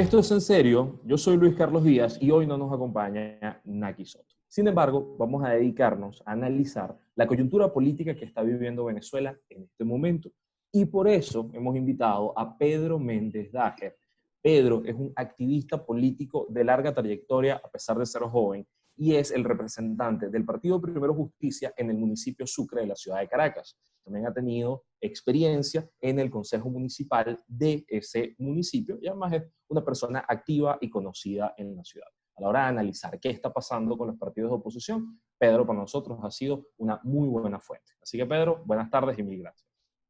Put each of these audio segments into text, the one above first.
Esto es en serio, yo soy Luis Carlos Díaz y hoy no nos acompaña Naki Soto. Sin embargo, vamos a dedicarnos a analizar la coyuntura política que está viviendo Venezuela en este momento y por eso hemos invitado a Pedro Méndez Dager. Pedro es un activista político de larga trayectoria a pesar de ser joven y es el representante del Partido Primero Justicia en el municipio Sucre de la ciudad de Caracas. También ha tenido experiencia en el Consejo Municipal de ese municipio y además es una persona activa y conocida en la ciudad. A la hora de analizar qué está pasando con los partidos de oposición, Pedro para nosotros ha sido una muy buena fuente. Así que Pedro, buenas tardes y mil gracias.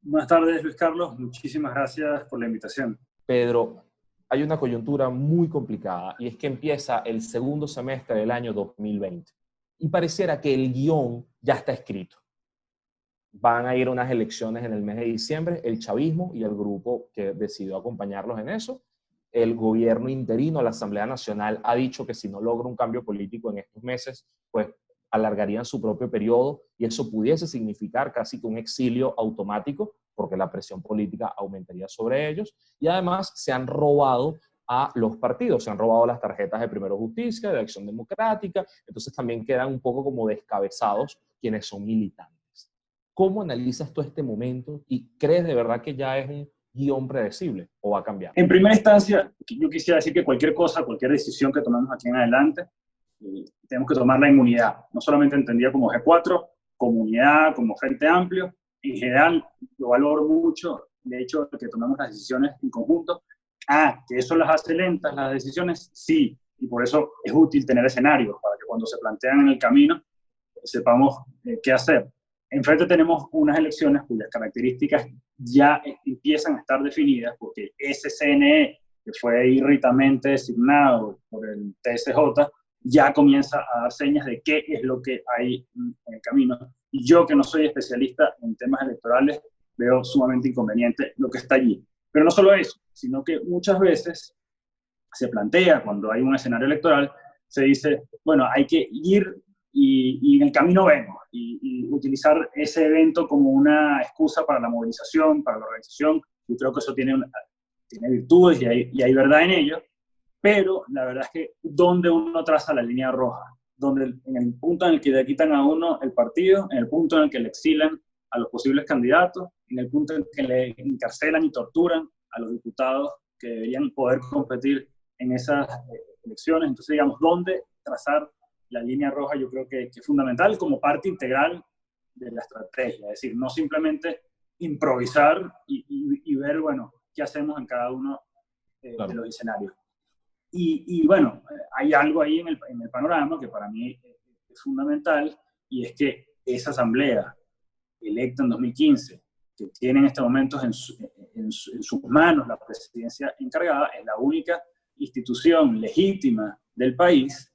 Buenas tardes Luis Carlos, muchísimas gracias por la invitación. Pedro, hay una coyuntura muy complicada y es que empieza el segundo semestre del año 2020 y pareciera que el guion ya está escrito. Van a ir unas elecciones en el mes de diciembre, el chavismo y el grupo que decidió acompañarlos en eso. El gobierno interino, la Asamblea Nacional, ha dicho que si no logra un cambio político en estos meses, pues alargarían su propio periodo y eso pudiese significar casi que un exilio automático porque la presión política aumentaría sobre ellos. Y además se han robado a los partidos, se han robado las tarjetas de Primero Justicia, de Acción Democrática, entonces también quedan un poco como descabezados quienes son militantes. ¿Cómo analizas tú este momento y crees de verdad que ya es un guion predecible o va a cambiar? En primera instancia, yo quisiera decir que cualquier cosa, cualquier decisión que tomemos aquí en adelante, eh, tenemos que tomar la inmunidad, no solamente entendida como G4, comunidad, como Frente Amplio, en general lo valoro mucho, de hecho, que tomemos las decisiones en conjunto. Ah, que eso las hace lentas las decisiones, sí, y por eso es útil tener escenarios para que cuando se plantean en el camino sepamos eh, qué hacer. Enfrente tenemos unas elecciones cuyas características ya empiezan a estar definidas porque ese CNE, que fue irritamente designado por el TSJ, ya comienza a dar señas de qué es lo que hay en el camino. Y yo, que no soy especialista en temas electorales, veo sumamente inconveniente lo que está allí. Pero no solo eso, sino que muchas veces se plantea, cuando hay un escenario electoral, se dice, bueno, hay que ir y, en el camino vemos, y, utilizar ese evento como una excusa para la movilización, para la organización. Yo creo que eso tiene, virtudes y hay verdad en ello, pero la verdad es que donde uno traza la línea roja, donde en el punto en el que le quitan a uno el partido, en el punto en el que le exilan a los posibles candidatos, en el punto en el que le encarcelan y torturan a los diputados que deberían poder competir en esas eh, elecciones. Entonces, digamos, dónde trazar la línea roja yo creo que, es fundamental como parte integral de la estrategia, es decir, no simplemente improvisar y, ver, bueno, qué hacemos en cada uno eh, de los escenarios. Y, bueno, hay algo ahí en el, panorama que para mí es fundamental y es que esa asamblea electa en 2015, que tiene en estos momentos en, en, sus manos la presidencia encargada, es la única institución legítima del país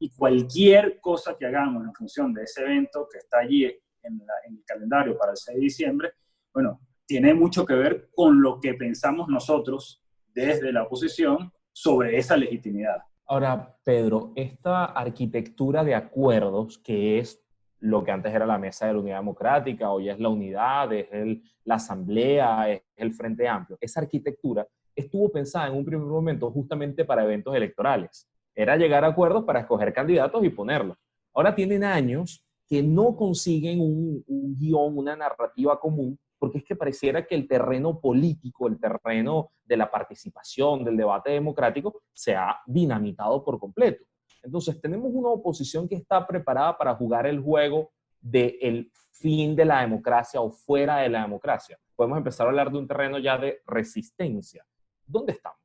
y cualquier cosa que hagamos en función de ese evento que está allí en, en el calendario para el 6 de diciembre, bueno, tiene mucho que ver con lo que pensamos nosotros desde la oposición sobre esa legitimidad. Ahora, Pedro, esta arquitectura de acuerdos, que es lo que antes era la Mesa de la Unidad Democrática, hoy es la Unidad, es la Asamblea, es el Frente Amplio, esa arquitectura estuvo pensada en un primer momento justamente para eventos electorales. Era llegar a acuerdos para escoger candidatos y ponerlos. Ahora tienen años que no consiguen un, un guion, una narrativa común porque es que pareciera que el terreno político, el terreno de la participación, del debate democrático, se ha dinamitado por completo. Entonces, tenemos una oposición que está preparada para jugar el juego del fin de la democracia o fuera de la democracia. Podemos empezar a hablar de un terreno ya de resistencia. ¿Dónde estamos?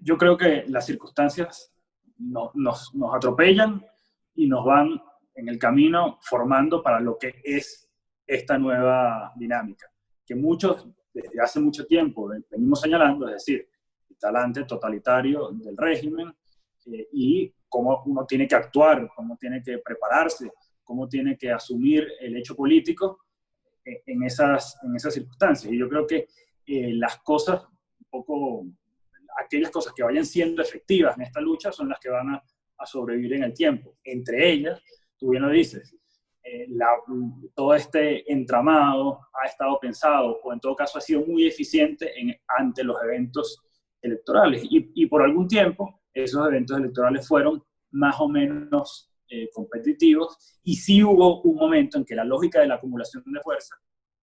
Yo creo que las circunstancias nos, nos atropellan y nos van en el camino formando para lo que es esta nueva dinámica, que muchos desde hace mucho tiempo venimos señalando, es decir, el talante totalitario del régimen eh, y cómo uno tiene que actuar, cómo tiene que prepararse, cómo tiene que asumir el hecho político eh, en, esas, en esas circunstancias. Y yo creo que eh, las cosas, un poco, aquellas cosas que vayan siendo efectivas en esta lucha son las que van a, a sobrevivir en el tiempo. Entre ellas, tú bien lo dices, eh, todo este entramado ha estado pensado, o en todo caso ha sido muy eficiente en, ante los eventos electorales. Y, por algún tiempo esos eventos electorales fueron más o menos eh, competitivos y sí hubo un momento en que la lógica de la acumulación de fuerza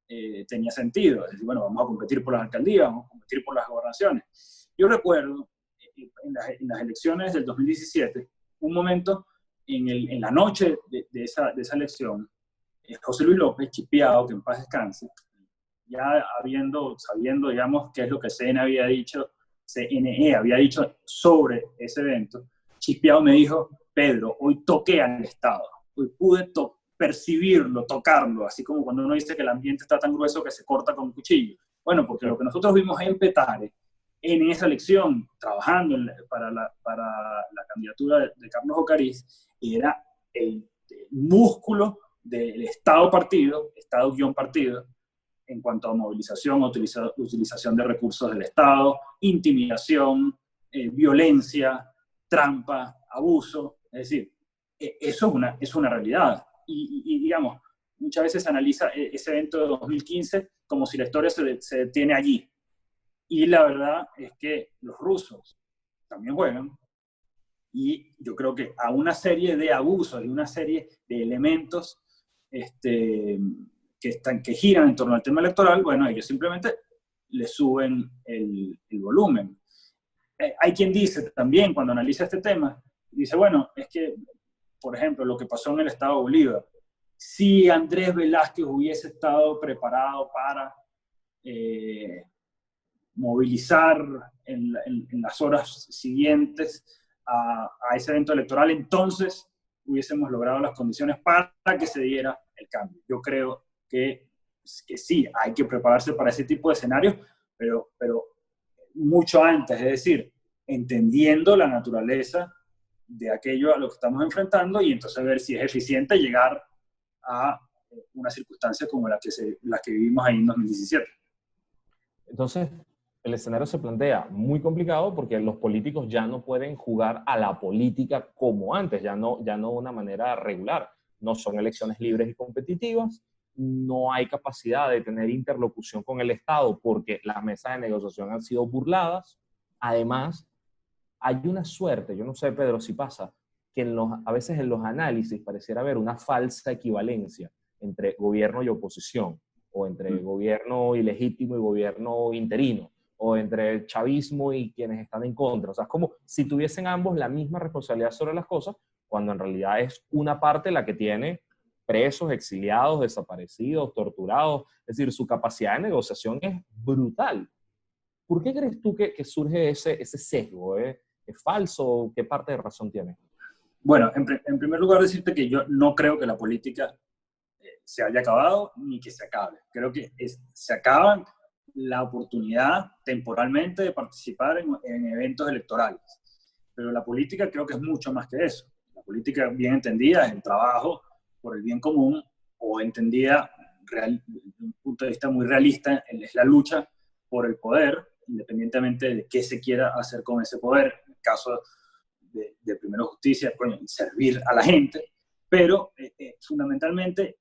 eh, tenía sentido. Es decir, bueno, vamos a competir por las alcaldías, vamos a competir por las gobernaciones. Yo recuerdo eh, en las, elecciones del 2017 un momento en, la noche de, esa, de esa elección, José Luis López, chipeado, que en paz descanse, ya habiendo, sabiendo, digamos, qué es lo que CNE había dicho, CNE había dicho sobre ese evento, Chispiao me dijo, Pedro, hoy toqué al Estado, hoy pude percibirlo, tocarlo, así como cuando uno dice que el ambiente está tan grueso que se corta con un cuchillo. Bueno, porque lo que nosotros vimos en Petare, en esa elección, trabajando para, la, para, la, candidatura de, Carlos Ocariz, era el, el músculo del Estado-partido, Estado-partido, en cuanto a movilización, utilización de recursos del Estado, intimidación, eh, violencia, trampa, abuso. Es decir, e, eso es una, es una realidad. Y, digamos, muchas veces se analiza e, ese evento de 2015 como si la historia se, se detiene allí. Y la verdad es que los rusos también juegan, y yo creo que a una serie de abusos y una serie de elementos este, que, están, que giran en torno al tema electoral, bueno, ellos simplemente le suben el, volumen. Eh, hay quien dice también, cuando analiza este tema, dice, bueno, es que, por ejemplo, lo que pasó en el Estado Bolívar, si Andrés Velázquez hubiese estado preparado para eh, movilizar en, las horas siguientes a, a, ese evento electoral, entonces hubiésemos logrado las condiciones para que se diera el cambio. Yo creo que, que sí, hay que prepararse para ese tipo de escenarios, pero, pero mucho antes, es decir, entendiendo la naturaleza de aquello a lo que estamos enfrentando y entonces ver si es eficiente llegar a una circunstancia como la que, se, la que vivimos ahí en 2017. Entonces, el escenario se plantea muy complicado porque los políticos ya no pueden jugar a la política como antes, ya no, ya no de una manera regular. No son elecciones libres y competitivas, no hay capacidad de tener interlocución con el Estado porque las mesas de negociación han sido burladas. Además, hay una suerte, yo no sé, Pedro, si pasa, que en los, a veces en los análisis pareciera haber una falsa equivalencia entre gobierno y oposición, o entre mm. gobierno ilegítimo y gobierno interino, o entre chavismo y quienes están en contra. O sea, es como si tuviesen ambos la misma responsabilidad sobre las cosas, cuando en realidad es una parte la que tiene presos, exiliados, desaparecidos, torturados. Es decir, su capacidad de negociación es brutal. ¿Por qué crees tú que, surge ese, ese sesgo? Eh? ¿Es falso? ¿Qué parte de razón tiene? Bueno, en, primer lugar decirte que yo no creo que la política eh, se haya acabado ni que se acabe. Creo que se acaba la oportunidad temporalmente de participar en, en, eventos electorales. Pero la política creo que es mucho más que eso. La política bien entendida es el trabajo por el bien común o entendida real, desde un punto de vista muy realista, es la lucha por el poder, independientemente de qué se quiera hacer con ese poder. En el caso de, de Primero Justicia, servir a la gente, pero eh, eh, fundamentalmente, eh,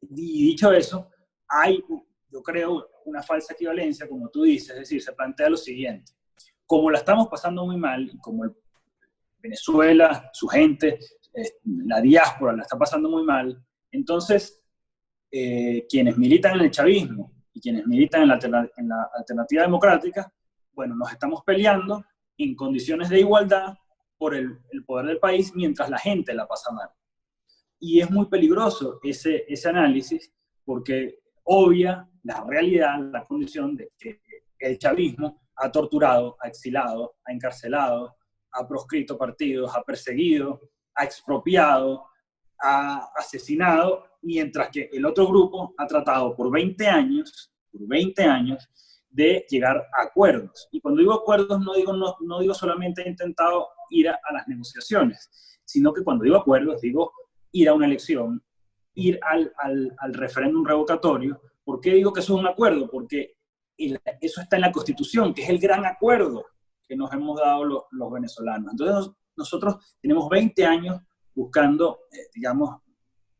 dicho eso, hay, yo creo, una falsa equivalencia, como tú dices, es decir, se plantea lo siguiente, como la estamos pasando muy mal, como Venezuela, su gente, la diáspora la está pasando muy mal, entonces eh, quienes militan en el chavismo y quienes militan en la, alternativa democrática, bueno, nos estamos peleando en condiciones de igualdad por el, poder del país mientras la gente la pasa mal. Y es muy peligroso ese análisis porque obvia la realidad, la condición de que el chavismo ha torturado, ha exilado, ha encarcelado, ha proscrito partidos, ha perseguido, ha expropiado, ha asesinado, mientras que el otro grupo ha tratado por 20 años, por 20 años, de llegar a acuerdos. Y cuando digo acuerdos, no digo, no, digo solamente he intentado ir a, las negociaciones, sino que cuando digo acuerdos, digo ir a una elección, ir al, al, al referéndum revocatorio. ¿Por qué digo que eso es un acuerdo? Porque eso está en la Constitución, que es el gran acuerdo que nos hemos dado los, los venezolanos. Entonces, nosotros tenemos 20 años buscando, eh, digamos,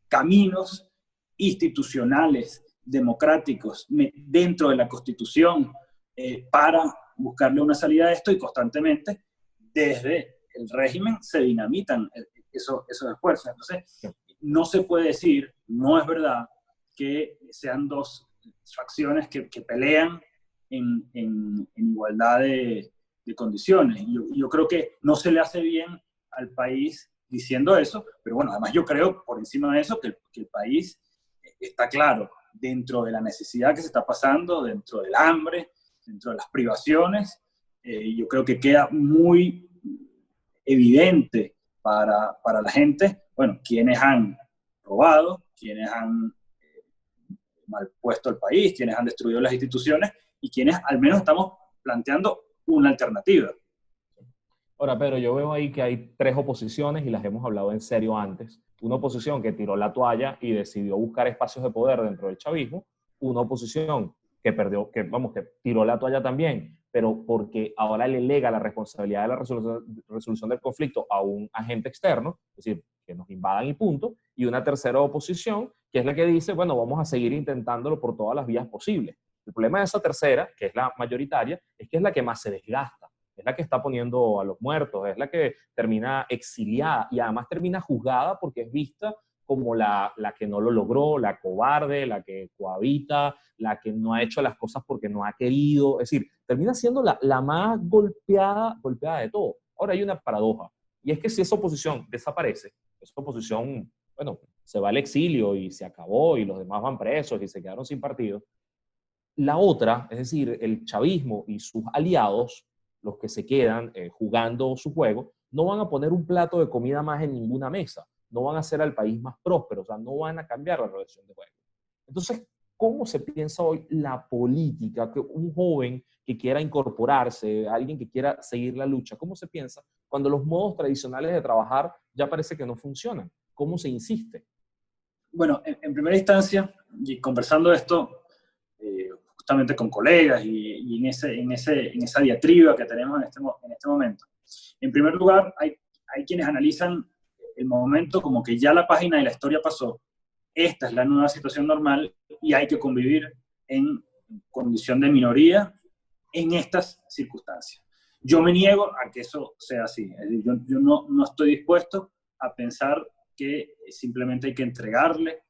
caminos institucionales, democráticos, dentro de la Constitución, eh, para buscarle una salida a esto y constantemente desde el régimen se dinamitan esos, esos esfuerzos. Entonces, no se puede decir, no es verdad, que sean dos facciones que, que pelean en, en, igualdad de, condiciones. Yo, yo, creo que no se le hace bien al país diciendo eso, pero bueno, además yo creo por encima de eso que, que el país está claro dentro de la necesidad que se está pasando, dentro del hambre, dentro de las privaciones. Eh, yo creo que queda muy evidente para, para la gente, bueno, quienes han robado, quienes han eh, mal puesto el país, quienes han destruido las instituciones y quienes al menos estamos planteando una alternativa. Ahora, Pedro, yo veo ahí que hay tres oposiciones y las hemos hablado en serio antes. Una oposición que tiró la toalla y decidió buscar espacios de poder dentro del chavismo. Una oposición que perdió, que vamos, que tiró la toalla también, pero porque ahora le lega la responsabilidad de la resolución, resolución del conflicto a un agente externo, es decir, que nos invadan y punto. Y una tercera oposición, que es la que dice, bueno, vamos a seguir intentándolo por todas las vías posibles. El problema de esa tercera, que es la mayoritaria, es que es la que más se desgasta, es la que está poniendo a los muertos, es la que termina exiliada y además termina juzgada porque es vista como la, la, que no lo logró, la cobarde, la que cohabita, la que no ha hecho las cosas porque no ha querido. Es decir, termina siendo la, la más golpeada, golpeada de todo. Ahora hay una paradoja, y es que si esa oposición desaparece, esa oposición, bueno, se va al exilio y se acabó y los demás van presos y se quedaron sin partido, la otra, es decir, el chavismo y sus aliados, los que se quedan eh, jugando su juego, no van a poner un plato de comida más en ninguna mesa, no van a hacer al país más próspero, o sea, no van a cambiar la relación de juego. Entonces, ¿cómo se piensa hoy la política? Que un joven que quiera incorporarse, alguien que quiera seguir la lucha, ¿cómo se piensa cuando los modos tradicionales de trabajar ya parece que no funcionan? ¿Cómo se insiste? Bueno, en, primera instancia, y conversando esto, eh, justamente con colegas y, en, ese, en, ese, en esa diatriba que tenemos en este, en este momento. En primer lugar, hay, hay quienes analizan el momento como que ya la página de la historia pasó, esta es la nueva situación normal y hay que convivir en condición de minoría en estas circunstancias. Yo me niego a que eso sea así. yo, yo no, no, estoy dispuesto a pensar que simplemente hay que entregarle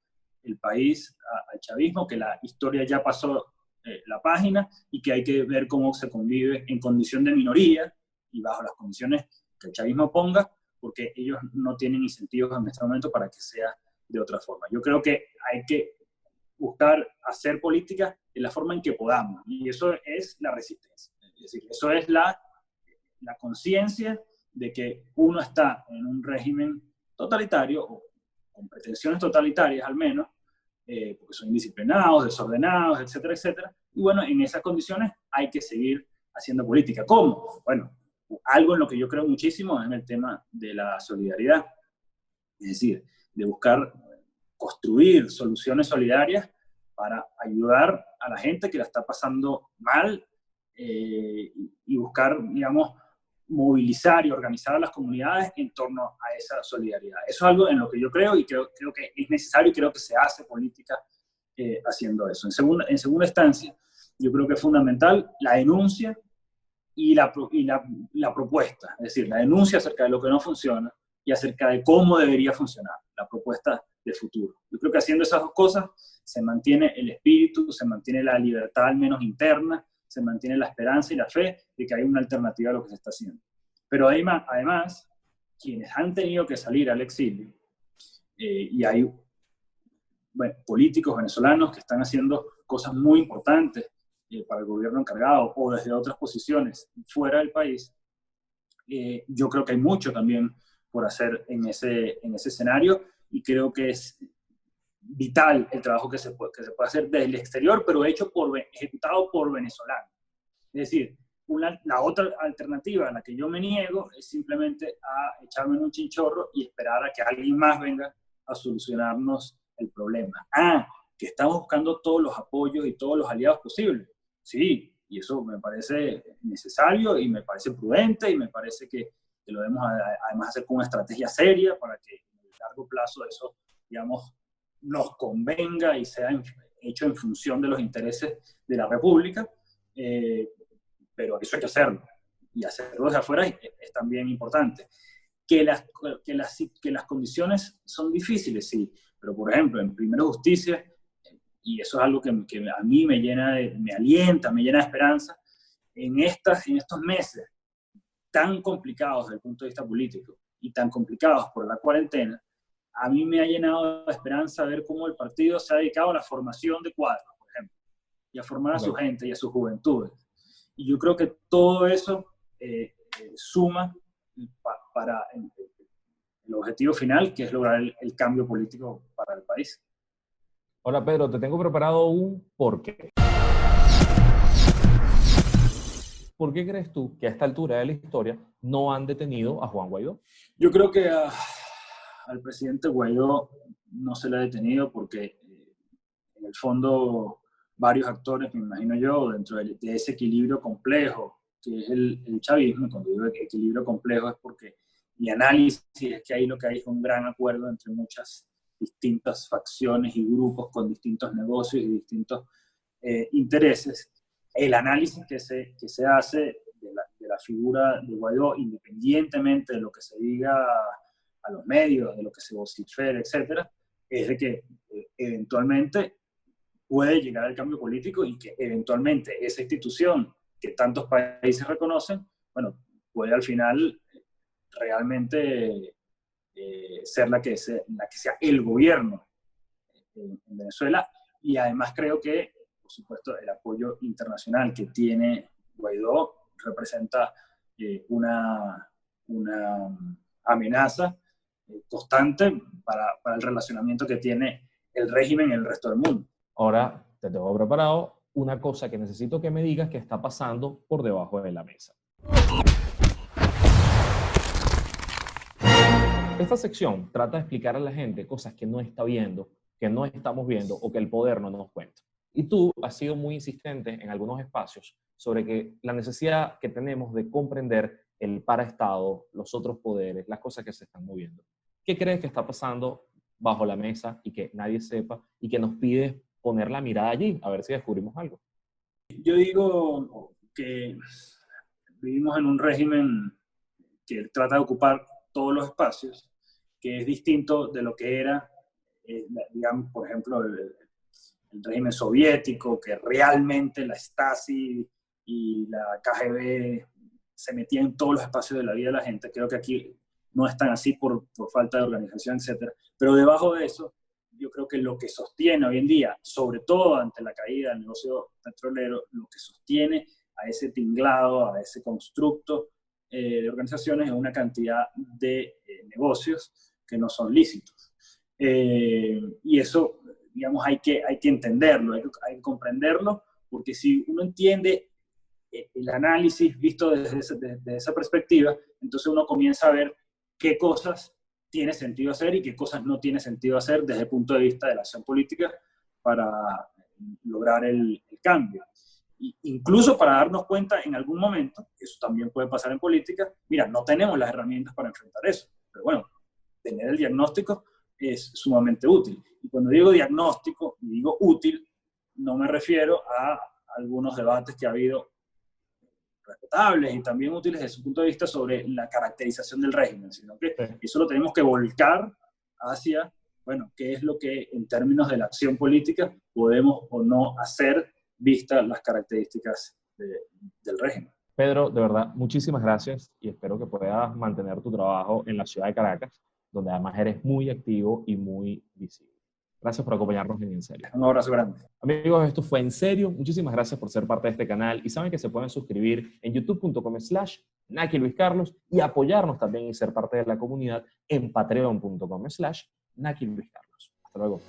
el país al chavismo, que la historia ya pasó eh, la página y que hay que ver cómo se convive en condición de minoría y bajo las condiciones que el chavismo ponga, porque ellos no tienen incentivos en este momento para que sea de otra forma. Yo creo que hay que buscar hacer política de la forma en que podamos, y eso es la resistencia. Es decir, eso es la, la conciencia de que uno está en un régimen totalitario, o con pretensiones totalitarias al menos, eh, porque son indisciplinados, desordenados, etcétera, etcétera. Y bueno, en esas condiciones hay que seguir haciendo política. ¿Cómo? Bueno, algo en lo que yo creo muchísimo es en el tema de la solidaridad. Es decir, de buscar construir soluciones solidarias para ayudar a la gente que la está pasando mal eh, y buscar, digamos, movilizar y organizar a las comunidades en torno a esa solidaridad. Eso es algo en lo que yo creo y creo, creo que es necesario y creo que se hace política eh, haciendo eso. En segunda, en segunda instancia, yo creo que es fundamental la denuncia y, la, y la, la propuesta, es decir, la denuncia acerca de lo que no funciona y acerca de cómo debería funcionar la propuesta de futuro. Yo creo que haciendo esas dos cosas se mantiene el espíritu, se mantiene la libertad al menos interna, se mantiene la esperanza y la fe de que hay una alternativa a lo que se está haciendo. Pero además, quienes han tenido que salir al exilio, eh, y hay políticos venezolanos que están haciendo cosas muy importantes eh, para el gobierno encargado o desde otras posiciones fuera del país, eh, yo creo que hay mucho también por hacer en ese, en ese escenario y creo que es vital el trabajo que se puede, que se puede hacer desde el exterior, pero hecho por, ejecutado por venezolanos. Es decir, una, la otra alternativa a la que yo me niego es simplemente a echarme en un chinchorro y esperar a que alguien más venga a solucionarnos el problema. Ah, que estamos buscando todos los apoyos y todos los aliados posibles. Sí, y eso me parece necesario y me parece prudente y me parece que, que lo debemos además hacer con una estrategia seria para que en el largo plazo eso, digamos, nos convenga y sea hecho en función de los intereses de la República. Eh, pero eso hay que hacerlo. Y hacerlo desde afuera es, también importante. Que las, que, las, que las condiciones son difíciles, sí, pero por ejemplo, en Primero Justicia, y eso es algo que, que a mí me llena, me alienta, me llena de esperanza, en, estas, en estos meses tan complicados desde el punto de vista político y tan complicados por la cuarentena, a mí me ha llenado de esperanza ver cómo el partido se ha dedicado a la formación de cuadros, por ejemplo, y a formar a su gente y a sus juventudes. Y yo creo que todo eso eh, eh, suma para el, objetivo final, que es lograr el, cambio político para el país. Hola Pedro, te tengo preparado un porqué. ¿Por qué crees tú que a esta altura de la historia no han detenido a Juan Guaidó? Yo creo que al presidente Guaidó no se le ha detenido porque eh, en el fondo varios actores, me imagino yo, dentro de, ese equilibrio complejo que es el, chavismo, cuando digo equilibrio complejo es porque mi análisis es que ahí lo que hay es un gran acuerdo entre muchas distintas facciones y grupos con distintos negocios y distintos eh, intereses. El análisis que se, que se hace de la, de la, figura de Guaidó, independientemente de lo que se diga a los medios, de lo que se vocifere, etcétera, es de que eh, eventualmente puede llegar al cambio político y que eventualmente esa institución que tantos países reconocen, bueno, puede al final realmente eh, ser la que, sea, la que sea el gobierno en, Venezuela. Y además creo que, por supuesto, el apoyo internacional que tiene Guaidó representa eh, una, una amenaza constante para, para el relacionamiento que tiene el régimen en el resto del mundo. Ahora te tengo preparado una cosa que necesito que me digas que está pasando por debajo de la mesa. Esta sección trata de explicar a la gente cosas que no está viendo, que no estamos viendo o que el poder no nos cuenta. Y tú has sido muy insistente en algunos espacios sobre que la necesidad que tenemos de comprender el paraestado, los otros poderes, las cosas que se están moviendo. ¿Qué crees que está pasando bajo la mesa y que nadie sepa y que nos pide poner la mirada allí, a ver si descubrimos algo. Yo digo que vivimos en un régimen que trata de ocupar todos los espacios, que es distinto de lo que era, eh, digamos, por ejemplo, el, régimen soviético, que realmente la Stasi y la KGB se metían en todos los espacios de la vida de la gente. Creo que aquí no están así por, por falta de organización, etc. Pero debajo de eso yo creo que lo que sostiene hoy en día, sobre todo ante la caída del negocio petrolero, lo que sostiene a ese tinglado, a ese constructo eh, de organizaciones es una cantidad de eh, negocios que no son lícitos. Eh, y eso, digamos, hay que, hay que entenderlo, hay que, hay que comprenderlo, porque si uno entiende el análisis visto desde, desde esa perspectiva, entonces uno comienza a ver qué cosas tiene sentido hacer y qué cosas no tiene sentido hacer desde el punto de vista de la acción política para lograr el, cambio. incluso para darnos cuenta en algún momento, eso también puede pasar en política, mira, no tenemos las herramientas para enfrentar eso, pero bueno, tener el diagnóstico es sumamente útil. Y cuando digo diagnóstico y digo útil, no me refiero a algunos debates que ha habido respetables y también útiles desde su punto de vista sobre la caracterización del régimen, sino que eso lo tenemos que volcar hacia, bueno, qué es lo que en términos de la acción política podemos o no hacer vistas las características del régimen. Pedro, de verdad, muchísimas gracias y espero que puedas mantener tu trabajo en la ciudad de Caracas, donde además eres muy activo y muy visible. Gracias por acompañarnos en En Serio. Un abrazo grande. Amigos, esto fue En Serio. Muchísimas gracias por ser parte de este canal y saben que se pueden suscribir en youtube.com slash Naki Luis Carlos y apoyarnos también y ser parte de la comunidad en patreon.com slash Naki Luis Carlos. Hasta luego.